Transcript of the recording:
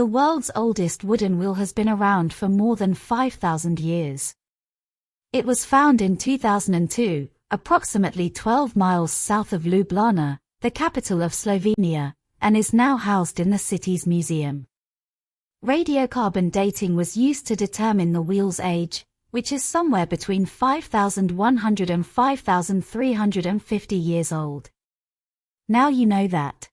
The world's oldest wooden wheel has been around for more than 5,000 years. It was found in 2002, approximately 12 miles south of Ljubljana, the capital of Slovenia, and is now housed in the city's museum. Radiocarbon dating was used to determine the wheel's age, which is somewhere between 5,100 and 5,350 years old. Now you know that.